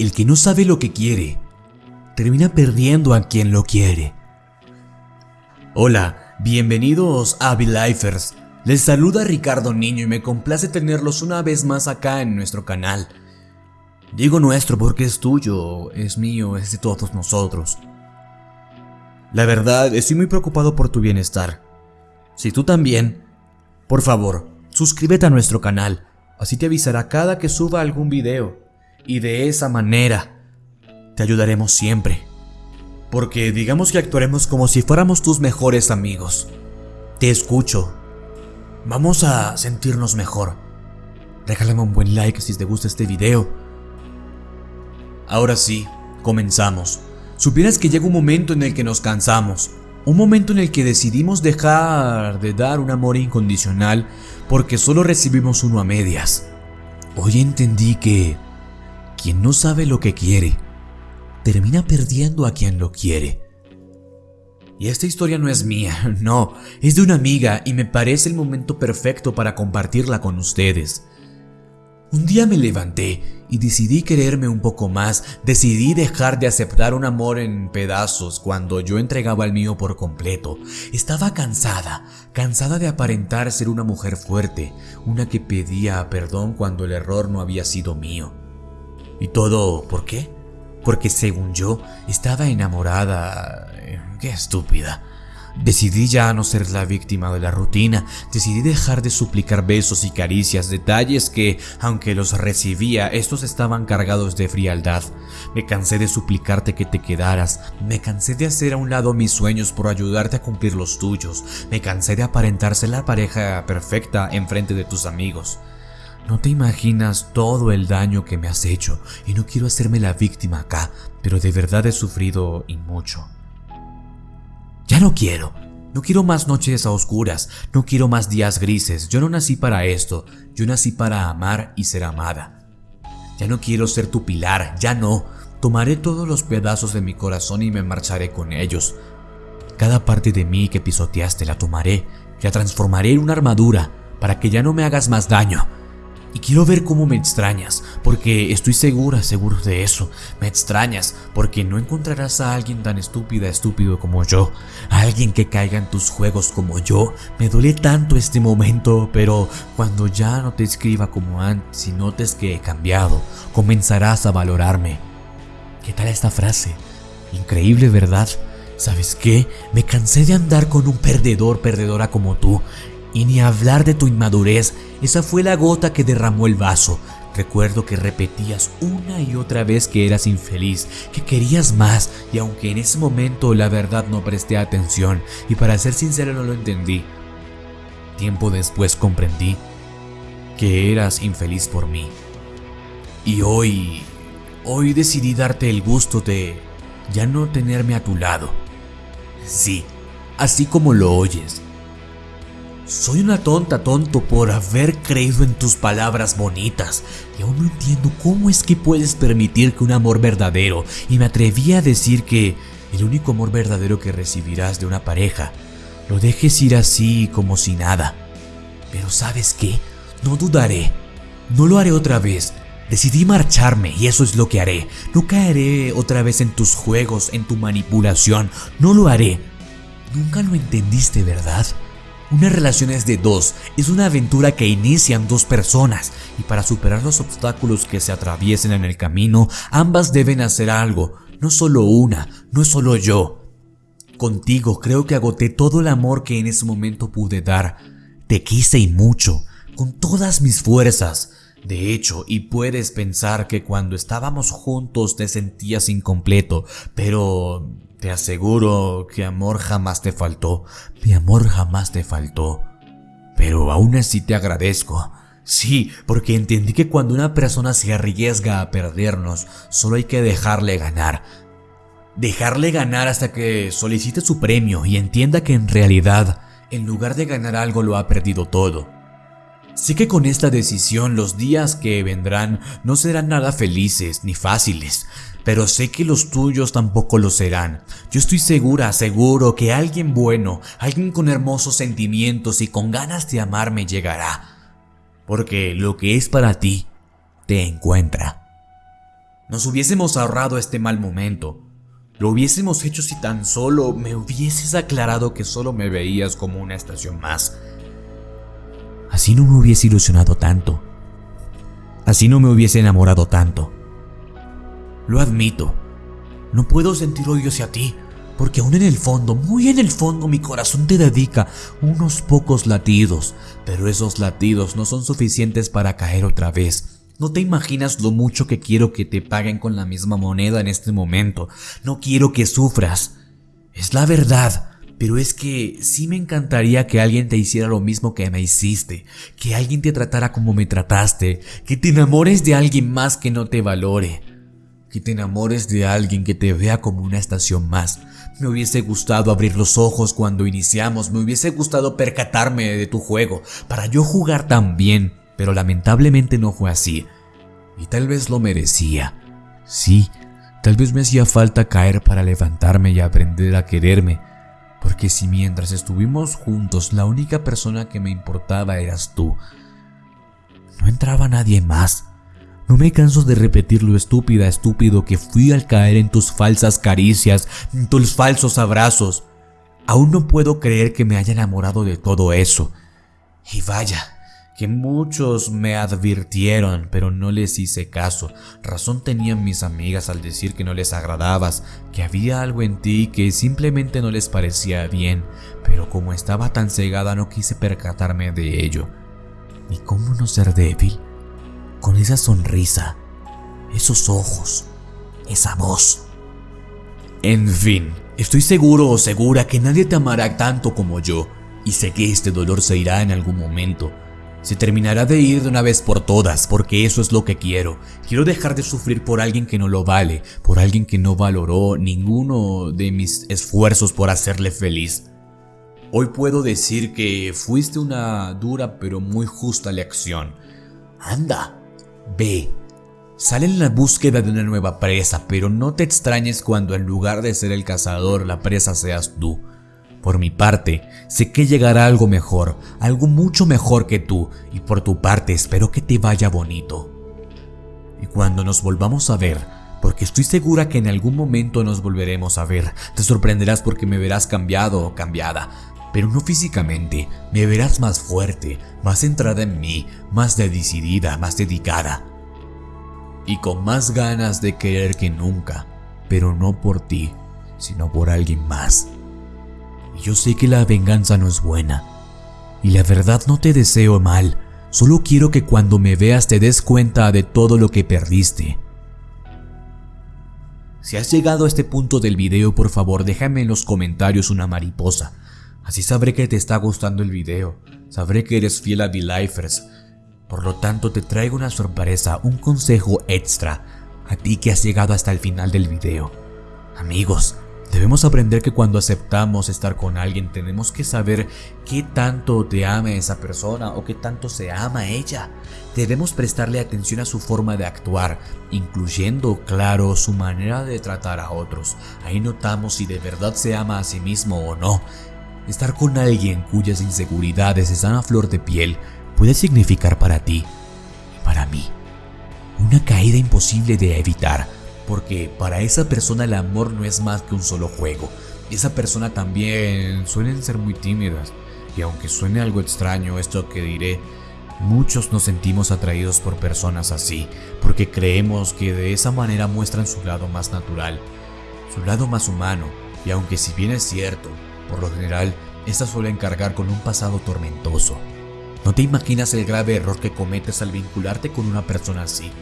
el que no sabe lo que quiere, termina perdiendo a quien lo quiere. Hola, bienvenidos a Lifers. Les saluda Ricardo Niño y me complace tenerlos una vez más acá en nuestro canal. Digo nuestro porque es tuyo, es mío, es de todos nosotros. La verdad, estoy muy preocupado por tu bienestar. Si tú también, por favor, suscríbete a nuestro canal, así te avisará cada que suba algún video. Y de esa manera, te ayudaremos siempre. Porque digamos que actuaremos como si fuéramos tus mejores amigos. Te escucho. Vamos a sentirnos mejor. Regálame un buen like si te gusta este video. Ahora sí, comenzamos. Supieras que llega un momento en el que nos cansamos, un momento en el que decidimos dejar de dar un amor incondicional porque solo recibimos uno a medias. Hoy entendí que quien no sabe lo que quiere, termina perdiendo a quien lo quiere. Y esta historia no es mía, no, es de una amiga y me parece el momento perfecto para compartirla con ustedes. Un día me levanté y decidí quererme un poco más, decidí dejar de aceptar un amor en pedazos cuando yo entregaba el mío por completo. Estaba cansada, cansada de aparentar ser una mujer fuerte, una que pedía perdón cuando el error no había sido mío. ¿Y todo por qué? Porque según yo, estaba enamorada... Eh, ¡Qué estúpida! Decidí ya no ser la víctima de la rutina, decidí dejar de suplicar besos y caricias, detalles que, aunque los recibía, estos estaban cargados de frialdad. Me cansé de suplicarte que te quedaras, me cansé de hacer a un lado mis sueños por ayudarte a cumplir los tuyos, me cansé de aparentarse la pareja perfecta en frente de tus amigos. No te imaginas todo el daño que me has hecho y no quiero hacerme la víctima acá, pero de verdad he sufrido y mucho. Ya no quiero. No quiero más noches a oscuras, no quiero más días grises. Yo no nací para esto, yo nací para amar y ser amada. Ya no quiero ser tu pilar, ya no. Tomaré todos los pedazos de mi corazón y me marcharé con ellos. Cada parte de mí que pisoteaste la tomaré, la transformaré en una armadura para que ya no me hagas más daño. Y quiero ver cómo me extrañas, porque estoy segura, seguro de eso. Me extrañas, porque no encontrarás a alguien tan estúpida, estúpido como yo. Alguien que caiga en tus juegos como yo. Me duele tanto este momento, pero cuando ya no te escriba como antes y notes que he cambiado, comenzarás a valorarme. ¿Qué tal esta frase? Increíble, ¿verdad? ¿Sabes qué? Me cansé de andar con un perdedor, perdedora como tú. Y ni hablar de tu inmadurez, esa fue la gota que derramó el vaso. Recuerdo que repetías una y otra vez que eras infeliz, que querías más, y aunque en ese momento la verdad no presté atención, y para ser sincero no lo entendí, tiempo después comprendí que eras infeliz por mí. Y hoy, hoy decidí darte el gusto de ya no tenerme a tu lado. Sí, así como lo oyes, soy una tonta tonto por haber creído en tus palabras bonitas y aún no entiendo cómo es que puedes permitir que un amor verdadero y me atreví a decir que el único amor verdadero que recibirás de una pareja lo dejes ir así como si nada. Pero sabes qué, no dudaré, no lo haré otra vez. Decidí marcharme y eso es lo que haré. No caeré otra vez en tus juegos, en tu manipulación, no lo haré. Nunca lo entendiste, ¿verdad? Una relación es de dos, es una aventura que inician dos personas y para superar los obstáculos que se atraviesen en el camino, ambas deben hacer algo, no solo una, no solo yo. Contigo creo que agoté todo el amor que en ese momento pude dar. Te quise y mucho, con todas mis fuerzas. De hecho, y puedes pensar que cuando estábamos juntos te sentías incompleto, pero te aseguro que amor jamás te faltó, mi amor jamás te faltó. Pero aún así te agradezco. Sí, porque entendí que cuando una persona se arriesga a perdernos, solo hay que dejarle ganar. Dejarle ganar hasta que solicite su premio y entienda que en realidad, en lugar de ganar algo, lo ha perdido todo. Sé que con esta decisión los días que vendrán no serán nada felices ni fáciles, pero sé que los tuyos tampoco lo serán. Yo estoy segura, seguro que alguien bueno, alguien con hermosos sentimientos y con ganas de amarme llegará. Porque lo que es para ti, te encuentra. Nos hubiésemos ahorrado este mal momento. Lo hubiésemos hecho si tan solo me hubieses aclarado que solo me veías como una estación más. Así no me hubiese ilusionado tanto. Así no me hubiese enamorado tanto. Lo admito. No puedo sentir odio hacia ti, porque aún en el fondo, muy en el fondo, mi corazón te dedica unos pocos latidos, pero esos latidos no son suficientes para caer otra vez no te imaginas lo mucho que quiero que te paguen con la misma moneda en este momento. No quiero que sufras. Es la verdad. Pero es que sí me encantaría que alguien te hiciera lo mismo que me hiciste, que alguien te tratara como me trataste, que te enamores de alguien más que no te valore, que te enamores de alguien que te vea como una estación más. Me hubiese gustado abrir los ojos cuando iniciamos, me hubiese gustado percatarme de tu juego, para yo jugar también, pero lamentablemente no fue así. Y tal vez lo merecía. Sí, tal vez me hacía falta caer para levantarme y aprender a quererme. Porque si mientras estuvimos juntos la única persona que me importaba eras tú, no entraba nadie más. No me canso de repetir lo estúpida, estúpido que fui al caer en tus falsas caricias, en tus falsos abrazos. Aún no puedo creer que me haya enamorado de todo eso. Y vaya, que muchos me advirtieron, pero no les hice caso. Razón tenían mis amigas al decir que no les agradabas, que había algo en ti que simplemente no les parecía bien, pero como estaba tan cegada no quise percatarme de ello. ¿Y cómo no ser débil? Con esa sonrisa, esos ojos, esa voz. En fin, estoy seguro o segura que nadie te amará tanto como yo, y sé que este dolor se irá en algún momento se terminará de ir de una vez por todas, porque eso es lo que quiero. Quiero dejar de sufrir por alguien que no lo vale, por alguien que no valoró ninguno de mis esfuerzos por hacerle feliz. Hoy puedo decir que fuiste una dura pero muy justa lección. Anda, ve, sale en la búsqueda de una nueva presa, pero no te extrañes cuando en lugar de ser el cazador, la presa seas tú. Por mi parte, sé que llegará algo mejor, algo mucho mejor que tú, y por tu parte espero que te vaya bonito. Y cuando nos volvamos a ver, porque estoy segura que en algún momento nos volveremos a ver, te sorprenderás porque me verás cambiado o cambiada, pero no físicamente, me verás más fuerte, más centrada en mí, más decidida, más dedicada. Y con más ganas de querer que nunca, pero no por ti, sino por alguien más. Yo sé que la venganza no es buena. Y la verdad no te deseo mal, solo quiero que cuando me veas te des cuenta de todo lo que perdiste. Si has llegado a este punto del video, por favor déjame en los comentarios una mariposa. Así sabré que te está gustando el video, sabré que eres fiel a V-Lifers. Por lo tanto te traigo una sorpresa, un consejo extra, a ti que has llegado hasta el final del video. Amigos, Debemos aprender que cuando aceptamos estar con alguien tenemos que saber qué tanto te ama esa persona o qué tanto se ama ella. Debemos prestarle atención a su forma de actuar, incluyendo, claro, su manera de tratar a otros. Ahí notamos si de verdad se ama a sí mismo o no. Estar con alguien cuyas inseguridades están a flor de piel puede significar para ti y para mí una caída imposible de evitar porque para esa persona el amor no es más que un solo juego. Esa persona también suelen ser muy tímidas. Y aunque suene algo extraño esto que diré, muchos nos sentimos atraídos por personas así, porque creemos que de esa manera muestran su lado más natural, su lado más humano, y aunque si bien es cierto, por lo general, estas suelen cargar con un pasado tormentoso. No te imaginas el grave error que cometes al vincularte con una persona así,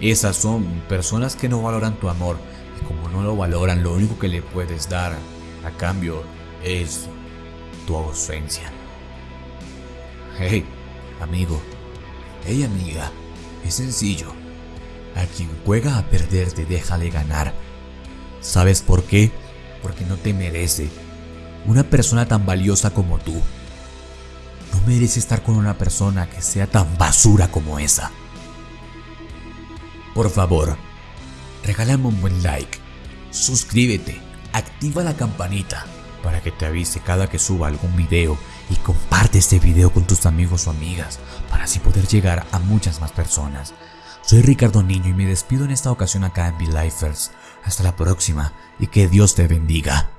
esas son personas que no valoran tu amor y como no lo valoran, lo único que le puedes dar a cambio es tu ausencia. Hey, amigo. Hey, amiga. Es sencillo. A quien juega a perderte, déjale ganar. ¿Sabes por qué? Porque no te merece. Una persona tan valiosa como tú. No merece estar con una persona que sea tan basura como esa. Por favor, regálame un buen like, suscríbete, activa la campanita para que te avise cada que suba algún video y comparte este video con tus amigos o amigas para así poder llegar a muchas más personas. Soy Ricardo Niño y me despido en esta ocasión acá en Be. Hasta la próxima y que Dios te bendiga.